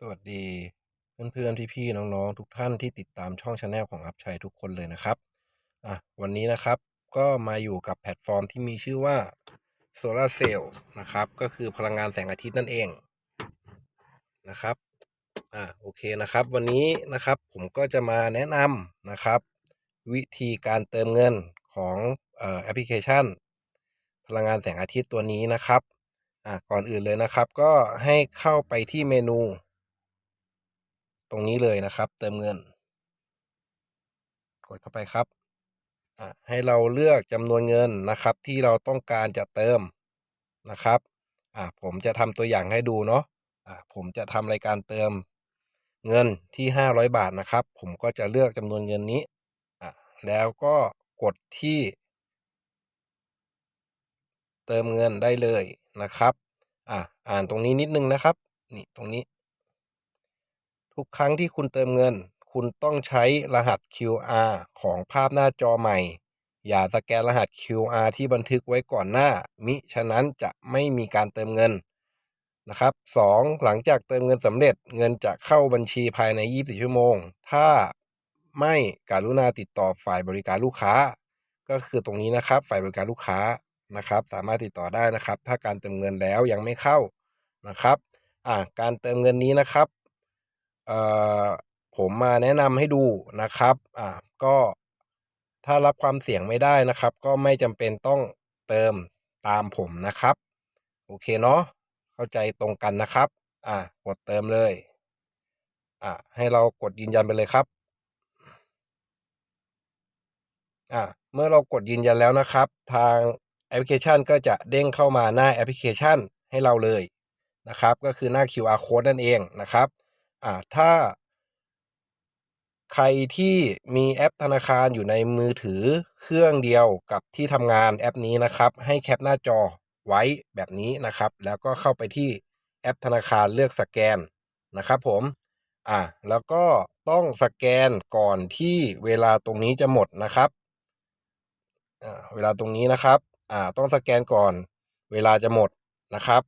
สวัสดีเพื่อนๆพี่ๆน้องๆ ทุกท่านที่ติดตามช่อง channel ของอัพชัยทุกคนเลยนะครับอะวันนี้นะครับก็มาอยู่กับแพลตฟอร์มที่มีชื่อว่า Solar Cell นะครับ ก็คือพลังงานแสงอาทิตย์นั่นเองนะครับอะโอเคนะครับ วันนี้นะครับผมก็จะมาแนะนำนะครับ วิธีการเติมเงินของแอปพลิเคชัน พลังงานแสงอาทิตย์ตัวนี้นะครับอะก่อนอื่นเลยนะครับ ก็ให้เข้าไปที่เมนู รงนี้เลยนะครับ เติมเงิน กดเข้าไปครับอะให้เราเลือกจำนวนเงินนะครับ ที่เราต้องการจะเติมนะครับอะผมจะทำตัวอย่างให้ดูเนาะอะผมจะทำรายการเติมเงินที่ห้าร้อยบาทนะครับ ผมก็จะเลือกจำนวนเงินนี้อะแล้วก็กดที่ เติมเงินได้เลยนะครับ อะอ่านตรงนี้นิดนึงนะครับ นี่ตรงนี้ ทุกครั้งที่คุณเติมเงิน คุณต้องใช้รหัส QR ของภาพหน้าจอใหม่ อย่าสแกนรหัส QR ที่บันทึกไว้ก่อนหน้า มิฉะนั้นจะไม่มีการเติมเงินนะครับ 2. หลังจากเติมเงินสำเร็จเงินจะเข้าบัญชีภายใน 24 ชั่วโมง ถ้าไม่การุณาติดต่อฝ่ายบริการลูกค้า ก็คือตรงนี้นะครับ ฝ่ายบริการลูกค้านะครับ สามารถติดต่อได้นะครับ ถ้าการเติมเงินแล้วยังไม่เข้านะครับอ่าการเติมเงินนี้นะครับ เอ่อผมมาแนะนำให้ดูนะครับ อ่า ก็ถ้ารับความเสี่ยงไม่ได้นะครับ ก็ไม่จำเป็นต้องเติมตามผมนะครับ โอเคเนาะเข้าใจตรงกันนะครับ อ่ากดเติมเลย อ่าให้เรากดยืนยันไปเลยครับ อ่าเมื่อเรากดยืนยันแล้วนะครับ ทางแอปพลิเคชันก็จะเด้งเข้ามาหน้าแอปพลิเคชันให้เราเลยนะครับ ก็คือหน้า QR code นั่นเองนะครับ อ่า ถ้า ใครที่มีแอปธนาคารอยู่ในมือถือเครื่องเดียวกับที่ทำงานแอปนี้นะครับ ให้แคปหน้าจอไว้แบบนี้นะครับ แล้วก็เข้าไปที่แอปธนาคารเลือกสแกนนะครับผม อ่า แล้วก็ต้องสแกนก่อนที่เวลาตรงนี้จะหมดนะครับ อ่า เวลาตรงนี้นะครับ อ่า ต้องสแกนก่อนเวลาจะหมดนะครับ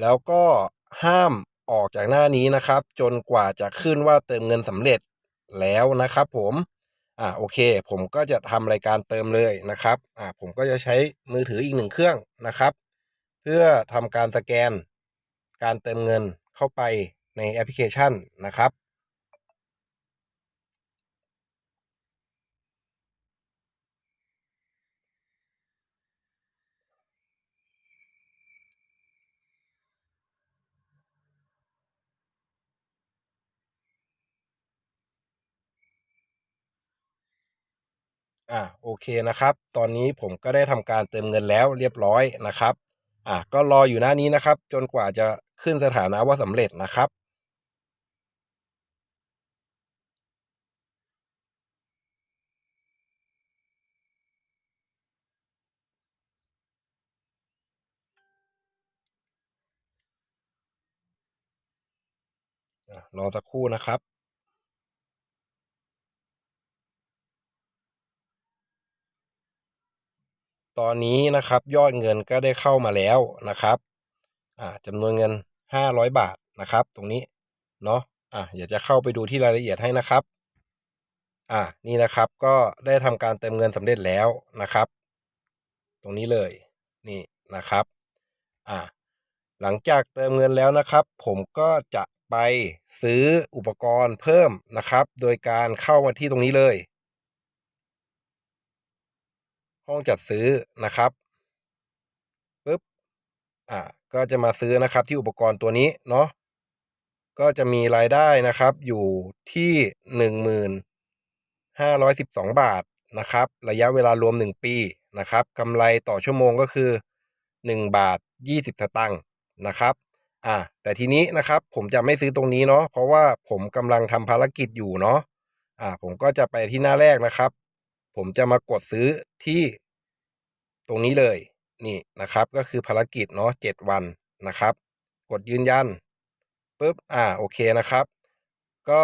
แล้วก็ห้าม ออกจากหน้านี้นะครับ จนกว่าจะขึ้นว่าเติมเงินสำเร็จแล้วนะครับผมอ่าโอเค ผมก็จะทำรายการเติมเลยนะครับอ่าผมก็จะใช้มือถืออีกหนึ่งเครื่องนะครับ เพื่อทำการสแกน การเติมเงินเข้าไปในแอปพลิเคชันนะครับ อ่าโอเคนะครับ ตอนนี้ผมก็ได้ทำการเติมเงินแล้วเรียบร้อยนะครับอ่าก็รออยู่หน้านี้นะครับ จนกว่าจะขึ้นสถานะว่าสำเร็จนะครับ รอสักครู่นะครับ ตอนนี้นะครับยอดเงินก็ได้เข้ามาแล้วนะครับอ่าจำนวนเงินห้าร้อยบาทนะครับ ตรงนี้เนาะอ่าเดี๋ยวจะเข้าไปดูที่รายละเอียดให้นะครับอ่านี่นะครับก็ได้ทำการเติมเงินสำเร็จแล้วนะครับ ตรงนี้เลยนี่นะครับอ่าหลังจากเติมเงินแล้วนะครับ ผมก็จะไปซื้ออุปกรณ์เพิ่มนะครับ โดยการเข้ามาที่ตรงนี้เลย ห้องจัดซื้อนะครับปึ๊บอ่าก็จะมาซื้อนะครับที่อุปกรณ์ตัวนี้เนาะก็จะมีรายได้นะครับอยู่ที่หนึ่งหมื่นห้าร้อยสิบสองบาทนะครับ ระยะเวลารวมหนึ่งปีนะครับกำไรต่อชั่วโมงก็คือหนึ่งบาทยี่สิบสตางค์นะครับอ่าแต่ทีนี้นะครับผมจะไม่ซื้อตรงนี้เนาะเพราะว่าผมกำลังทำภารกิจอยู่เนาะอ่าผมก็จะไปที่หน้าแรกนะครับ ผมจะมากดซื้อที่ตรงนี้เลยนี่นะครับก็คือภารกิจเนาะเจ็ดวันนะครับ กดยืนยันปุ๊บอ่าโอเคนะครับ ก็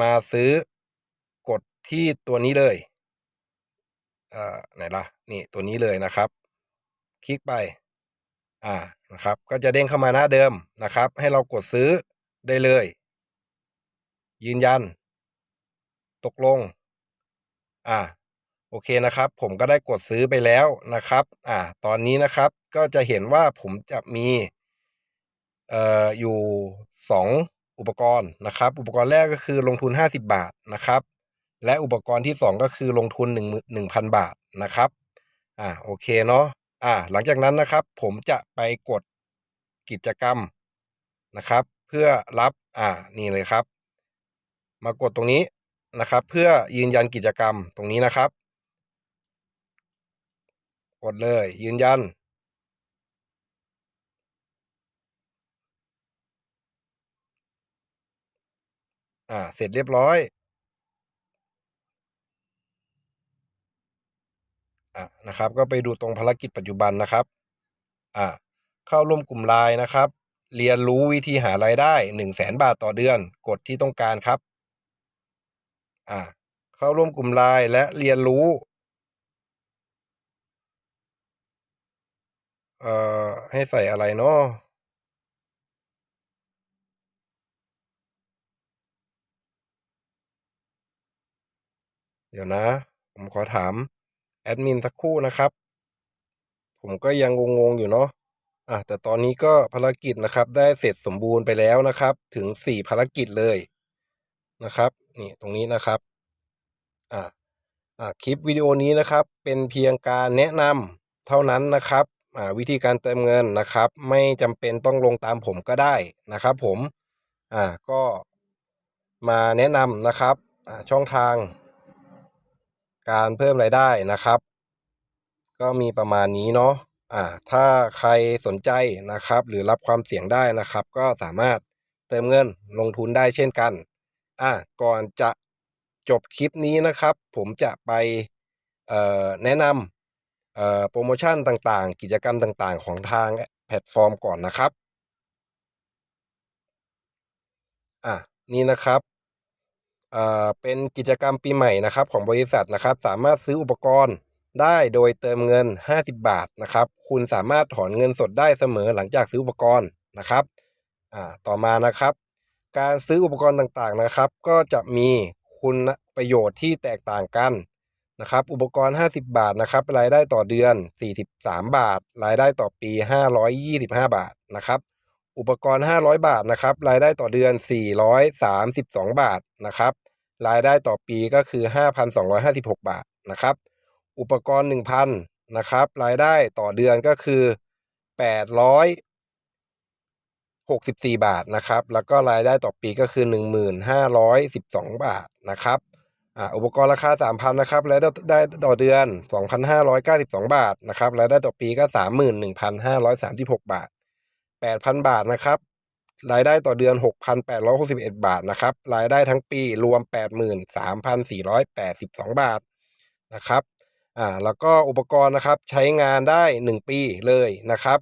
มาซื้อกดที่ตัวนี้เลยอ่าไหนล่ะนี่ตัวนี้เลยนะครับ คลิกไปอ่านะครับ ก็จะเด้งเข้ามาหน้าเดิมนะครับ ให้เรากดซื้อได้เลย ยืนยัน ตกลง อ่า โอเคนะครับ ผมก็ได้กดซื้อไปแล้วนะครับ อ่า ตอนนี้นะครับก็จะเห็นว่าผมจะมีเอ่ออยู่ 2 อุปกรณ์นะครับ อุปกรณ์แรกก็คือลงทุน 50 บาทนะครับ และอุปกรณ์ที่ 2 ก็คือลงทุน1 1 0 0 0 บาทนะครับ อ่าโอเคเนาะอ่า หลังจากนั้นนะครับ ผมจะไปกดกิจกรรมนะครับ เพื่อรับอ่านี่เลยครับ มากดตรงนี้นะครับ เพื่อยืนยันกิจกรรมตรงนี้นะครับ กดเลย ยืนยัน อ่า เสร็จเรียบร้อย อะนะครับ ก็ไปดูตรงภารกิจปัจจุบันนะครับ อ่า เข้าร่วมกลุ่มไลน์นะครับ เรียนรู้วิธีหารายได้หนึ่งแสนบาทต่อเดือน กดที่ต้องการครับ อ่า เข้าร่วมกลุ่มไลน์และเรียนรู้ เอ่อ ให้ใส่อะไรเนาะเดี๋ยวนะ ผมขอถาม แอดมินสักครู่นะครับ ผมก็ยังงงๆอยู่เนาะอะแต่ตอนนี้ก็ภารกิจนะครับ ได้เสร็จสมบูรณ์ไปแล้วนะครับ ถึงสี่ภารกิจเลยนะครับ นี่ตรงนี้นะครับอ่าอ่าคลิปวิดีโอนี้นะครับ เป็นเพียงการแนะนำเท่านั้นนะครับ วิธีการเติมเงินนะครับ ไม่จำเป็นต้องลงตามผมก็ได้นะครับ ผมอ่าก็มาแนะนำนะครับช่องทาง การเพิ่มรายได้นะครับ ก็มีประมาณนี้เนาะอ่าถ้าใครสนใจนะครับ หรือรับความเสี่ยงได้นะครับ ก็สามารถเติมเงินลงทุนได้เช่นกันอ่าก่อนจะจบคลิปนี้นะครับ ผมจะไปเอ่อแนะนำ เอ่อโปรโมชั่นต่างๆ กิจกรรมต่างๆ ของทางแพลตฟอร์มก่อนนะครับ อะนี่นะครับเอ่อเป็นกิจกรรมปีใหม่นะครับของบริษัทนะครับ สามารถซื้ออุปกรณ์ได้โดยเติมเงิน 50 บาทนะครับ คุณสามารถถอนเงินสดได้เสมอหลังจากซื้ออุปกรณ์นะครับอ่าต่อมานะครับ การซื้ออุปกรณ์ต่างๆนะครับ ก็จะมีคุณประโยชน์ที่แตกต่างกัน นะครับอุปกรณ์ 50 บาทนะครับรายได้ต่อเดือน 43 บาท รายได้ต่อปี 525 บาทนะครับอุปกรณ์ 500 บาทนะครับรายได้ต่อเดือน 432 บาทนะครับรายได้ต่อปีก็คือ 5,256 บาทนะครับอุปกรณ์ 1,000นะครับรายได้ต่อเดือนก็คือ 864 บาทนะครับแล้วก็รายได้ต่อปีก็คือ 1,512 บาทนะครับ อุปกรณ์ราคา 3,000นะครับรายได้ได้ต่อเดือน 2,592 บาทนะครับรายได้ต่อปีก็ 31,536 บาท 8,000 บาทนะครับรายได้ต่อเดือน 6,861 บาทนะครับรายได้ทั้งปีรวม 83,482 บาทนะครับอ่าแล้วก็อุปกรณ์นะครับใช้งานได้ 1 ปีเลยนะครับ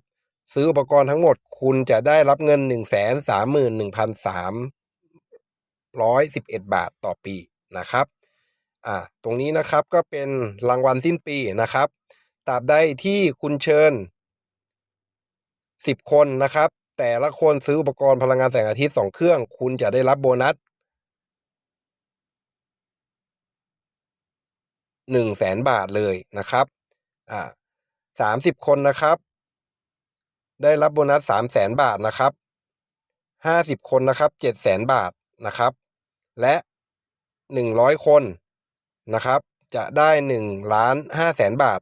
ซื้ออุปกรณ์ทั้งหมดคุณจะได้รับเงิน 131,311บาทต่อปีนะครับ อ่าตรงนี้นะครับก็เป็นรางวัลสิ้นปีนะครับตราบใดที่คุณเชิญ 10 คนนะครับ แต่ละคนซื้ออุปกรณ์พลังงานแสงอาทิตย์ 2 เครื่อง คุณจะได้รับโบนัส100,000บาทเลยนะครับอ่า30คนนะครับ ได้รับโบนัส300,000บาทนะครับ50คนนะครับ700,000บาทนะครับ และ100คน นะครับ จะได้1ล้าน5แสนบาท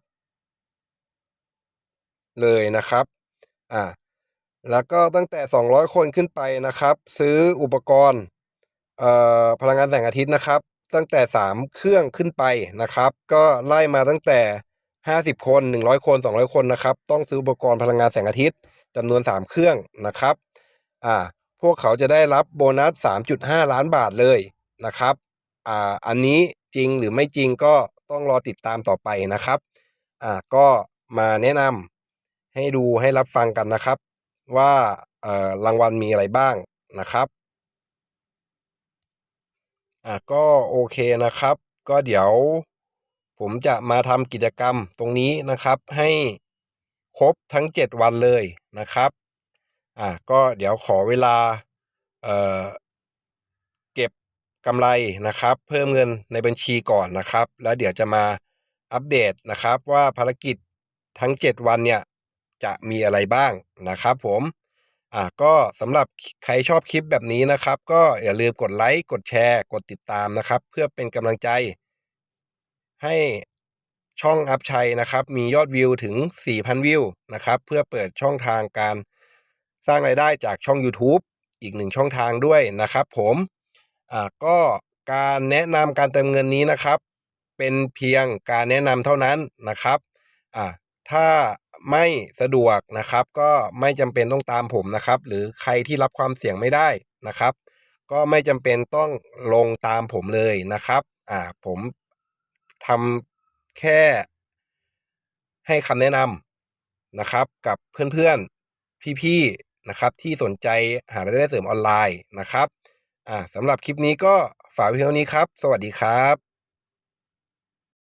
เลยนะครับอ่าแล้วก็ตั้งแต่ 200 คนขึ้นไปนะครับ ซื้ออุปกรณ์เอ่อพลังงานแสงอาทิตย์นะครับ ตั้งแต่ 3 เครื่องขึ้นไปนะครับ ก็ไล่มาตั้งแต่ 50 คน 100 คน 200 คนนะครับ ต้องซื้ออุปกรณ์พลังงานแสงอาทิตย์จำนวน 3 เครื่องนะครับอ่าพวกเขาจะได้รับโบนัส 3.5 ล้านบาทเลยนะครับอ่าอันนี้ จริงหรือไม่จริงก็ต้องรอติดตามต่อไปนะครับอ่าก็มาแนะนำให้ดูให้รับฟังกันนะครับ ว่าเอ่อรางวัลมีอะไรบ้างนะครับอ่าก็โอเคนะครับ ก็เดี๋ยวผมจะมาทำกิจกรรมตรงนี้นะครับให้ครบทั้ง 7 วันเลยนะครับอ่าก็เดี๋ยวขอเวลาเอ่อ กำไรนะครับ เพิ่มเงินในบัญชีก่อนนะครับ แล้วเดี๋ยวจะมาอัปเดตนะครับว่าภารกิจทั้ง 7 วันเนี่ยจะมีอะไรบ้างนะครับ ผมอะก็สำหรับใครชอบคลิปแบบนี้นะครับ ก็อย่าลืมกดไลค์กดแชร์กดติดตามนะครับ เพื่อเป็นกำลังใจ ให้ช่องอัพชัยนะครับ มียอดวิวถึง 4,000 วิวนะครับ เพื่อเปิดช่องทางการสร้างรายได้จากช่อง YouTube อีกหนึ่งช่องทางด้วยนะครับ ผม อ่าก็การแนะนำการเติมเงินนี้นะครับ เป็นเพียงการแนะนำเท่านั้นนะครับอ่าถ้าไม่สะดวกนะครับ ก็ไม่จำเป็นต้องตามผมนะครับ หรือใครที่รับความเสี่ยงไม่ได้นะครับ ก็ไม่จำเป็นต้องลงตามผมเลยนะครับอ่าผมทำแค่ให้คำแนะนำนะครับ กับเพื่อนๆพี่ๆนะครับ ที่สนใจหารายได้เสริมออนไลน์นะครับ อ่าสำหรับคลิปนี้ก็ฝากไว้เท่านี้ครับ สวัสดีครับ